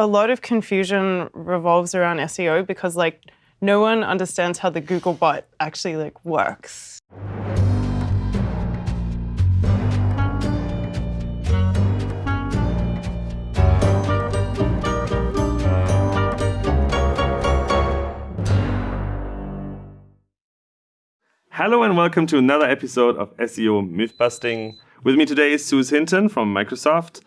a lot of confusion revolves around SEO because like no one understands how the Google bot actually like works. Hello and welcome to another episode of SEO Mythbusting. With me today is Suz Hinton from Microsoft.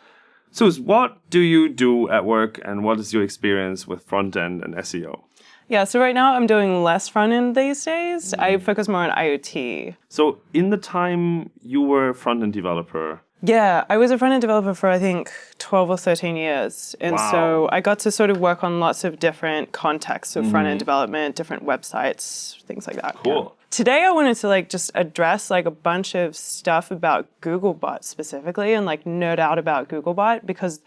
Suz, what do you do at work and what is your experience with front end and SEO? Yeah, so right now I'm doing less front end these days. I mm. focus more on IoT. So, in the time you were front end developer, Yeah, I was a front end developer for I think 12 or 13 years. And Wow. so I got to sort of work on lots of different contexts of front end mm-hmm. development, different websites, things like that. yeah. Today I wanted to like just address like a bunch of stuff about Googlebot specifically and like nerd out about Googlebot because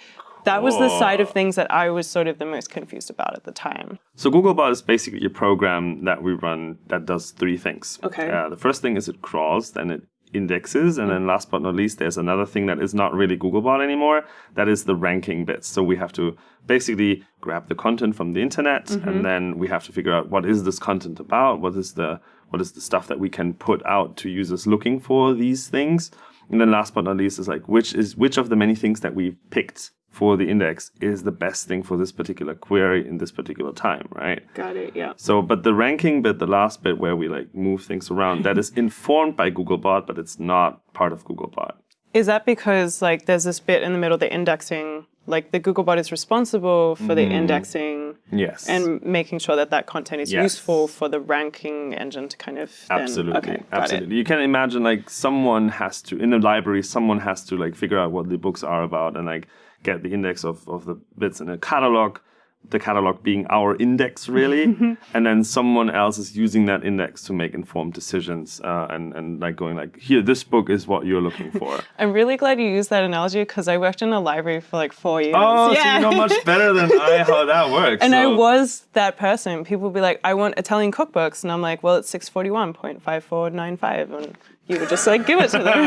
that was the side of things that I was sort of the most confused about at the time. So Googlebot is basically a program that we run that does three things. Okay. Uh, the first thing is it crawls, then it indexes, and then mm. last but not least, there's another thing that is not really Googlebot anymore. That is the ranking bits. So we have to basically grab the content from the internet, and mm-hmm. then we have to figure out what is this content about, what is the what is the stuff that we can put out to users looking for these things. And then last but not least is like which is which of the many things that we picked for the index is the best thing for this particular query in this particular time, right? Got it, yeah. So, but the ranking bit, the last bit where we like move things around, that is informed by Googlebot, but it's not part of Googlebot. Is that because like there's this bit in the middle, the indexing, like the Googlebot is responsible for the mm. indexing Yes. and making sure that that content is Yes. useful for the ranking engine to kind of then, Absolutely, okay, got absolutely. You can imagine like someone has to in the library, someone has to like figure out what the books are about and like get the index of, of the bits in a catalog. The catalog being our index, really, and then someone else is using that index to make informed decisions, uh, and and like going like, here, this book is what you're looking for. I'm really glad you used that analogy because I worked in a library for like four years. oh, so you know much better than I how that works. And I was that person. People would be like, I want Italian cookbooks. And I'm like, well, it's 641.5495. And you would just like give it to them.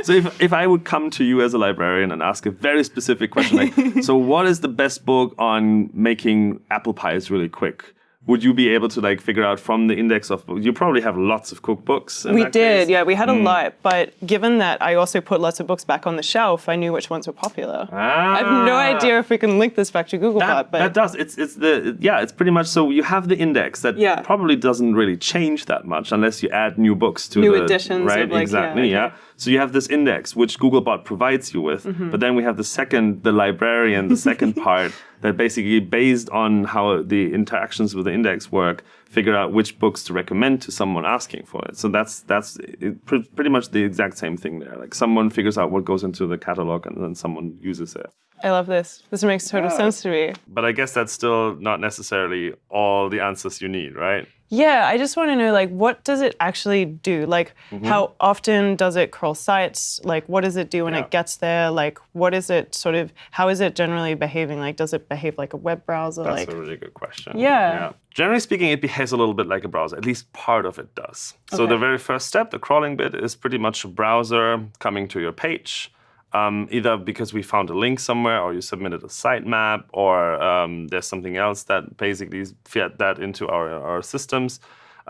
So if, if I would come to you as a librarian and ask a very specific question like, so what is the best book on making apple pies really quick? Would you be able to like figure out from the index of you probably have lots of cookbooks? we did, case. yeah, we had a lot. But given that I also put lots of books back on the shelf, I knew which ones were popular. I have no Ah. idea if we can link this back to Googlebot, That, but that does. It's it's the yeah. It's pretty much so. You have the index that Yeah. probably doesn't really change that much unless you add new books to New the editions right of, like, exactly yeah, okay. So you have this index which Googlebot provides you with, Mm-hmm. but then we have the second, the librarian, the second part that basically based on how the interactions with the index work, figure out which books to recommend to someone asking for it. So that's that's it, pre- pretty much the exact same thing there. Like someone figures out what goes into the catalog and then someone uses it. I love this. This makes total sense to me. But I guess that's still not necessarily all the answers you need, right? Yeah, I just want to know like what does it actually do? Like Mm-hmm. how often does it crawl sites? Like what does it do when Yeah. it gets there? Like what is it sort of how is it generally behaving? Like does it behave like a web browser? That's like a really good question. Yeah. Generally speaking, it behaves a little bit like a browser. At least part of it does. So the very first step, the crawling bit, is pretty much a browser coming to your page. Um, either because we found a link somewhere, or you submitted a sitemap, or um, there's something else that basically fed that into our, our systems.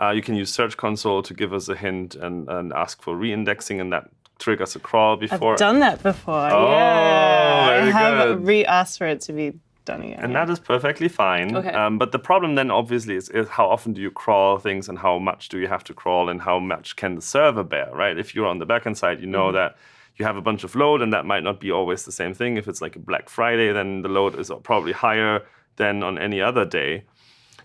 Uh, you can use Search Console to give us a hint and, and ask for re-indexing, and that triggers a crawl before. I've done that before. Oh, yeah. very I have re-asked for it to be done again. And yeah. that is perfectly fine. Okay. Um, but the problem then obviously is, is how often do you crawl things and how much do you have to crawl and how much can the server bear, right? If you're on the backend side, you know Mm-hmm. that you have a bunch of load and that might not be always the same thing. If it's like a Black Friday, then the load is probably higher than on any other day.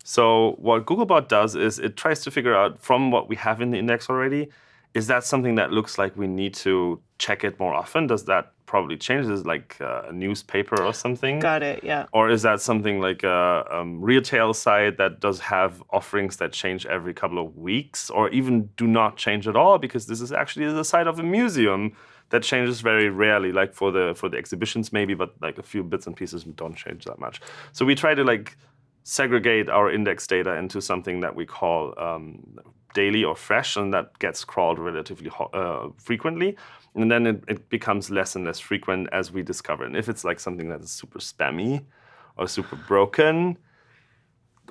So what Googlebot does is it tries to figure out from what we have in the index already, is that something that looks like we need to check it more often? Does that probably change? Is it like uh, a newspaper or something? Got it. Yeah. Or is that something like a um, retail site that does have offerings that change every couple of weeks, or even do not change at all? Because this is actually the site of a museum that changes very rarely, like for the for the exhibitions maybe, but like a few bits and pieces don't change that much. So we try to like segregate our index data into something that we call um, daily or fresh, and that gets crawled relatively uh, frequently. And then it, it becomes less and less frequent as we discover. And if it's like something that is super spammy, or super broken,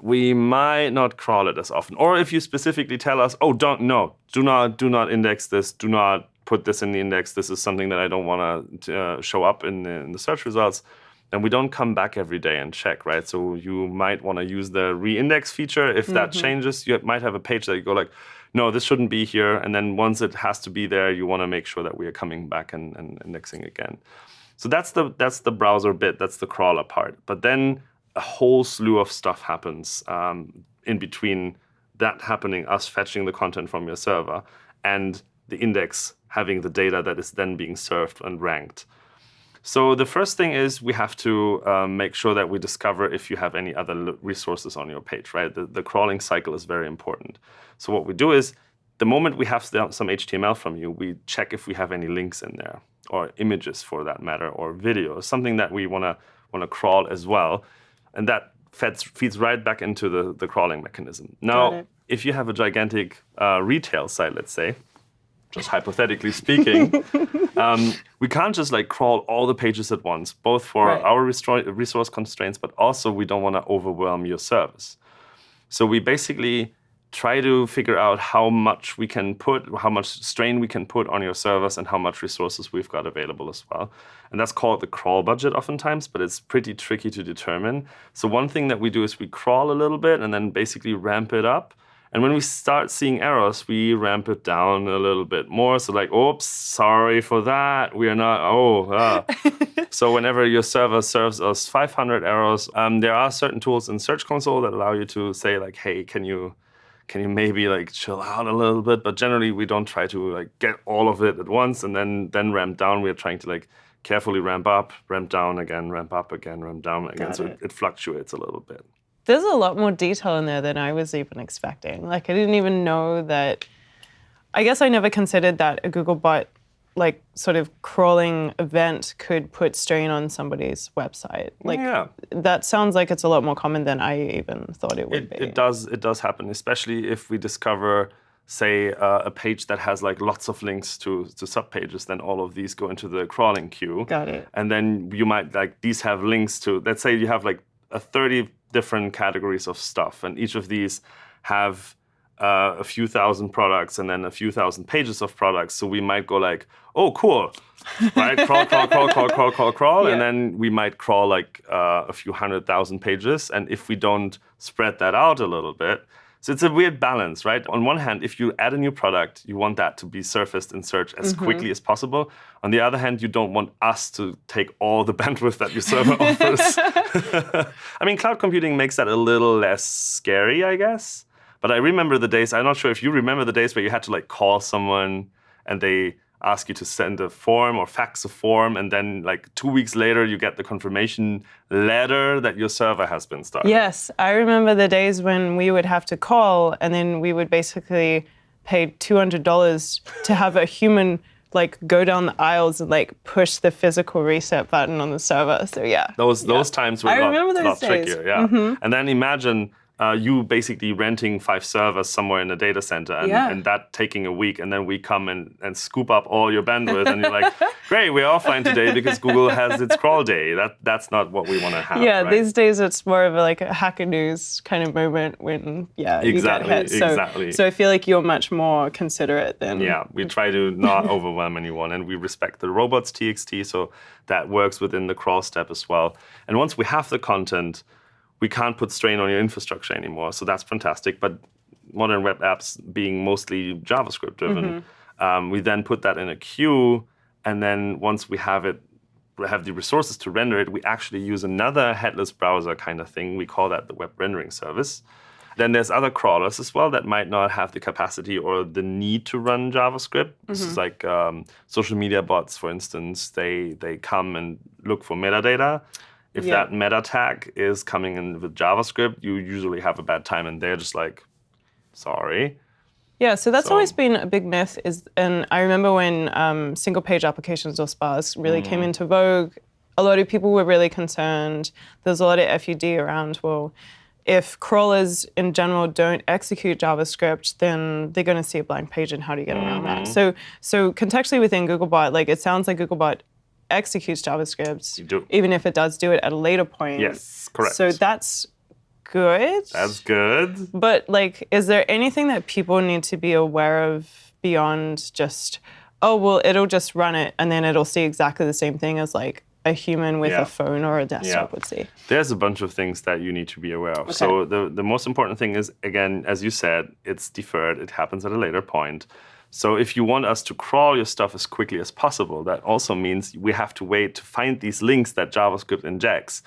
we might not crawl it as often. Or if you specifically tell us, oh, don't no, do not do not index this, do not put this in the index. This is something that I don't want to uh, show up in the, in the search results. And we don't come back every day and check, right? So you might want to use the reindex feature. If that changes, you might have a page that you go like, no, this shouldn't be here. And then once it has to be there, you want to make sure that we are coming back and, and indexing again. So that's the that's the browser bit. That's the crawler part. But then a whole slew of stuff happens um, in between that happening, us fetching the content from your server, and the index having the data that is then being served and ranked. So the first thing is we have to um, make sure that we discover if you have any other resources on your page, right? The, the crawling cycle is very important. So what we do is the moment we have some HTML from you, we check if we have any links in there or images for that matter or videos, something that we want to want to crawl as well. And that feeds, feeds right back into the, the crawling mechanism. Now, if you have a gigantic uh, retail site, let's say, just hypothetically speaking, um, we can't just like crawl all the pages at once, both for Right. our resource constraints, but also we don't want to overwhelm your service. So we basically try to figure out how much we can put, how much strain we can put on your servers and how much resources we've got available as well. And that's called the crawl budget oftentimes, but it's pretty tricky to determine. So one thing that we do is we crawl a little bit and then basically ramp it up. And when we start seeing errors, we ramp it down a little bit more. So like, oops, sorry for that. We are not, oh, ah. so whenever your server serves us 500 errors, um, there are certain tools in Search Console that allow you to say like, hey, can you, can you maybe like chill out a little bit? But generally, we don't try to like get all of it at once and then then ramp down. We're trying to like carefully ramp up, ramp down again, ramp up again, ramp down again. Got so it, it fluctuates a little bit. There's a lot more detail in there than I was even expecting. Like I didn't even know that. I guess I never considered that a Googlebot, like sort of crawling event, could put strain on somebody's website. Like yeah. that sounds like it's a lot more common than I even thought it would it, be. it does it does happen especially if we discover say uh, a page that has like lots of links to to subpages then all of these go into the crawling queue Got it. and then you might like these have links to let's say you have like 30 different categories of stuff and each of these have uh, a few thousand products and then a few thousand pages of products. So we might go like oh cool right? Crawl crawl crawl crawl crawl crawl crawl and then we might crawl like uh, a few hundred thousand pages. And if we don't spread that out a little bit so it's a weird balance right? On one hand if you add a new product you want that to be surfaced in search as mm-hmm. quickly as possible. On the other hand you don't want us to take all the bandwidth that your server offers. I mean cloud computing makes that a little less scary i guess. But i remember the days i'm not sure if you remember the days where you had to like call someone and they ask you to send a form or fax a form and then like two weeks later you get the confirmation letter that your server has been started Yes, I remember the days when we would have to call and then we would basically pay $200 to have a human like go down the aisles and like push the physical reset button on the server. So yeah. those those times were I a lot, remember those lot days. Trickier yeah mm-hmm. and then imagine uh, you basically renting five servers somewhere in a data center and, Yeah. and that taking a week and then we come and, and scoop up all your bandwidth and you're like great we're offline today because google has its crawl day that that's not what we want to have Yeah, right? these days it's more of a, like a hacker news kind of moment when yeah Exactly, you get hit. So, exactly. so I feel like you're much more considerate than Yeah, we try to not overwhelm anyone and we respect the robots TXT, so that works within the crawl step as well. And once we have the content, we can't put strain on your infrastructure anymore. So that's fantastic. But modern web apps being mostly JavaScript driven, um, we then put that in a queue. And then once we have it, we have the resources to render it, we actually use another headless browser kind of thing. We call that the web rendering service. Then there's other crawlers as well that might not have the capacity or the need to run JavaScript. This is like um, social media bots, for instance. They they come and look for metadata. If Yeah. that meta tag is coming in with JavaScript, you usually have a bad time, and they're just like, sorry. Yeah, so that's So- always been a big myth. Is and I remember when um, single page applications or spas really Mm. came into vogue. A lot of people were really concerned. There's a lot of FUD around. Well, if crawlers in general don't execute JavaScript, then they're going to see a blank page, and how do you get around that? Mm-hmm. So, so contextually within Googlebot, like it sounds like Googlebot executes JavaScript, do. even if it does do it at a later point. Yes, correct. So that's good. That's good. But like, is there anything that people need to be aware of beyond just, oh well, it'll just run it and then it'll see exactly the same thing as like a human with Yeah. a phone or a desktop Yeah. would see. There's a bunch of things that you need to be aware of. So the, the most important thing is, again, as you said, it's deferred. It happens at a later point. So if you want us to crawl your stuff as quickly as possible, that also means we have to wait to find these links that JavaScript injects.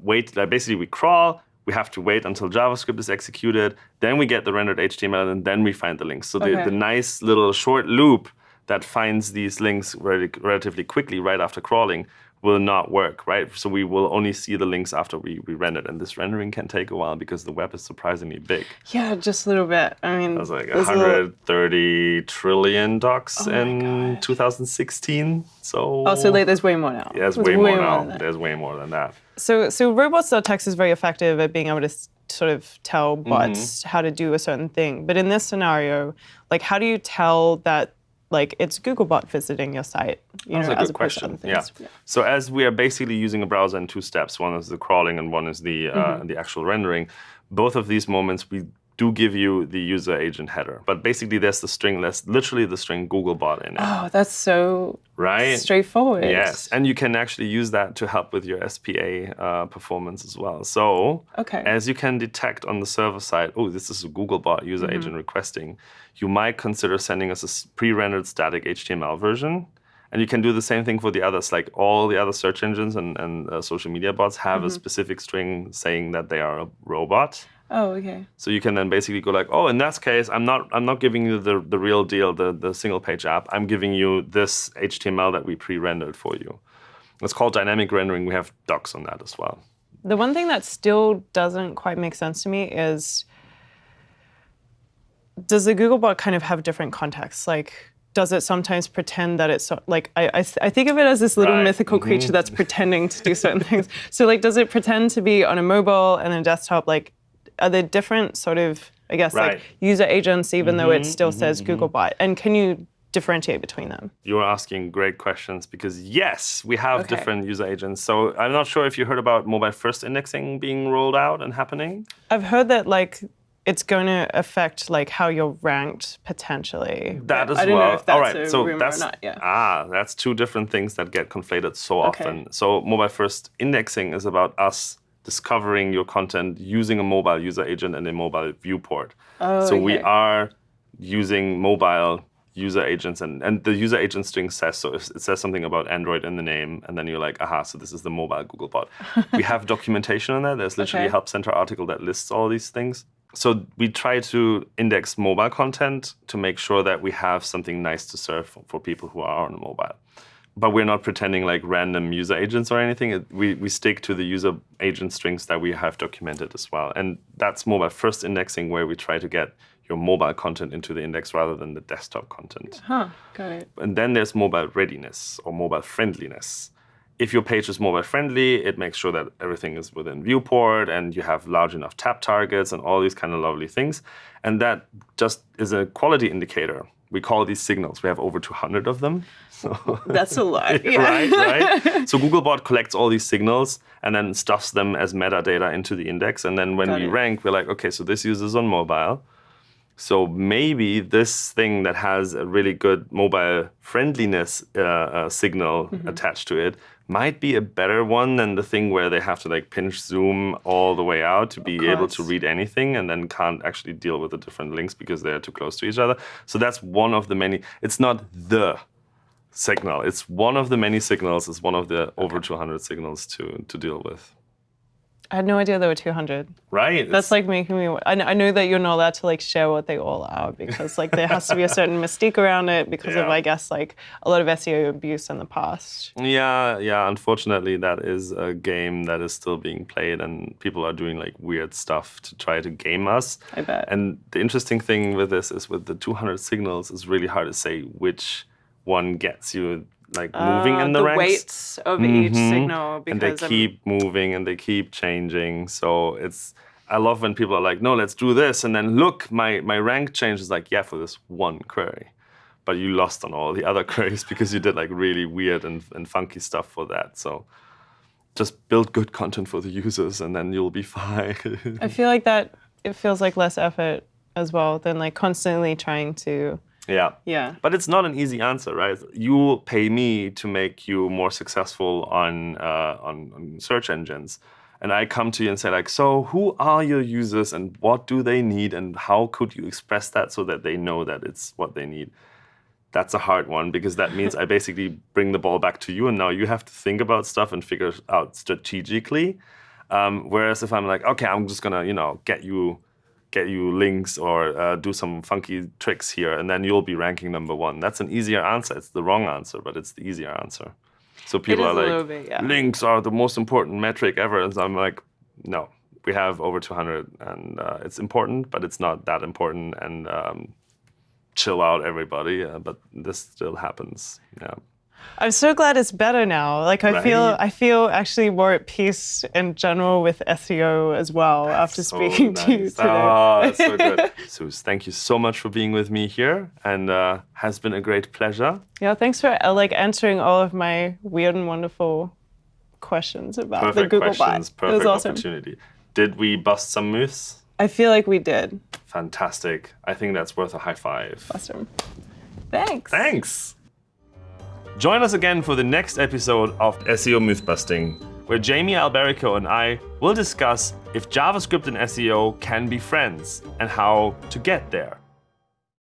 Wait, like basically we crawl, we have to wait until JavaScript is executed, then we get the rendered HTML, and then we find the links. So the, Okay. the nice little short loop that finds these links rel- relatively quickly right after crawling will not work, right? So we will only see the links after we, we render it. And this rendering can take a while because the web is surprisingly big. Yeah, just a little bit. I mean, There's like there's a little- 130 trillion docs Oh in 2016. So Oh, so like, there's way more now. yeah, there's There's way, more than now. that. There's way more than that. So, so robots.txt is very effective at being able to sort of tell Mm-hmm. bots how to do a certain thing. But in this scenario, like, how do you tell that like it's Googlebot visiting your site? You That's know, a good question. other Yeah. So as we are basically using a browser in two steps, one is the crawling and one is the uh, Mm-hmm. the actual rendering. Both of these moments we do give you the user agent header, but basically there's the string. There's literally the string Googlebot in it, Oh, that's so right? straightforward. Yes, and you can actually use that to help with your SPA uh, performance as well. So, Okay. as you can detect on the server side, oh, this is a Googlebot user Mm-hmm. agent requesting, you might consider sending us a pre-rendered static HTML version. And you can do the same thing for the others, like all the other search engines and, and uh, social media bots have Mm-hmm. a specific string saying that they are a robot. Oh, okay. So you can then basically go like, oh, in that case, I'm not I'm not giving you the, the real deal, the, the single page app. I'm giving you this HTML that we pre-rendered for you. It's called dynamic rendering. We have docs on that as well. The one thing that still doesn't quite make sense to me is does the Googlebot kind of have different contexts? Like, does it sometimes pretend that it's so- like I, I, I think of it as this little Right, mythical mm-hmm. creature that's pretending to do certain things. So like, does it pretend to be on a mobile and a desktop? Like, are there different sort of I guess Right. like user agents even though it mm-hmm. still mm-hmm. says mm-hmm. Googlebot? And can you differentiate between them? You're asking great questions because yes, we have Okay. different user agents. So I'm not sure if you heard about mobile first indexing being rolled out and happening. I've heard that like it's going to affect like how you're ranked potentially. That as I don't well. know if that's All right, a so rumor that's or not. Yeah. ah, that's two different things that get conflated so Okay. often. So mobile first indexing is about us discovering your content using a mobile user agent and a mobile viewport. Oh, so we are using mobile user agents and, and the user agent string says so if it says something about android in the name and then you're like aha so this is the mobile googlebot we have documentation on that there's literally Okay. a help center article that lists all these things. So we try to index mobile content to make sure that we have something nice to serve for, for people who are on mobile but we're not pretending like random user agents or anything. We, we stick to the user agent strings that we have documented as well. And that's mobile first indexing where we try to get your mobile content into the index rather than the desktop content. Huh. Got it. And then there's mobile readiness or mobile friendliness. If your page is mobile friendly, it makes sure that everything is within viewport and you have large enough tap targets and all these kind of lovely things. And that just is a quality indicator. We call these signals. We have over 200 of them. So That's a lot. Yeah. right, right. So Googlebot collects all these signals and then stuffs them as metadata into the index. And then when Got we it. rank, we're like, okay, so this user's on mobile. So maybe this thing that has a really good mobile friendliness uh, uh, signal Mm-hmm. attached to it might be a better one than the thing where they have to like pinch zoom all the way out to be able to read anything and then can't actually deal with the different links because they're too close to each other. So that's one of the many. It's not the signal. It's one of the many signals. It's one of the over 200 signals to to deal with. I had no idea there were 200. Right. That's like making me. I, I know that you're not allowed to like share what they all are because like there has to be a certain mystique around it because of I guess like a lot of SEO abuse in the past. Yeah, yeah. Unfortunately, that is a game that is still being played, and people are doing like weird stuff to try to game us. I bet. And the interesting thing with this is with the 200 signals, it's really hard to say which one gets you like moving Uh, in the, ranks. weights of each Mhm. signal because and they I'm- keep moving and they keep changing. So it's I love when people are like, no, let's do this, and then look, my my rank changes. Like, yeah, for this one query. but you lost on all the other queries because you did like really weird and, and funky stuff for that. So just build good content for the users and then you'll be fine. I feel like that it feels like less effort as well than like constantly trying to yeah. yeah. But it's not an easy answer, right? You pay me to make you more successful on, uh, on, on search engines. And I come to you and say like, so who are your users and what do they need and how could you express that so that they know that it's what they need? That's a hard one because that means I basically bring the ball back to you and now you have to think about stuff and figure out strategically. Um, whereas if I'm like, okay, I'm just gonna, you know, get you get you links or uh, do some funky tricks here, and then you'll be ranking number one. That's an easier answer. It's the wrong answer, but it's the easier answer. So people are like, bit, yeah. links are the most important metric ever. And so I'm like, no, we have over 200, and uh, it's important, but it's not that important. And um, chill out, everybody. Uh, but this still happens. Yeah. I'm so glad it's better now. Like I feel I feel actually more at peace in general with SEO as well after So speaking to you today. Oh, that's so good. Suz, thank you so much for being with me here, and uh, has been a great pleasure. Yeah, thanks for uh, like answering all of my weird and wonderful questions about the Perfect Google questions, bot. perfect it was awesome. opportunity. Did we bust some myths? I feel like we did. Fantastic. I think that's worth a high five. Awesome. Thanks. Thanks. Join us again for the next episode of SEO Myth Busting, where Jamie Alberico and I will discuss if JavaScript and SEO can be friends and how to get there.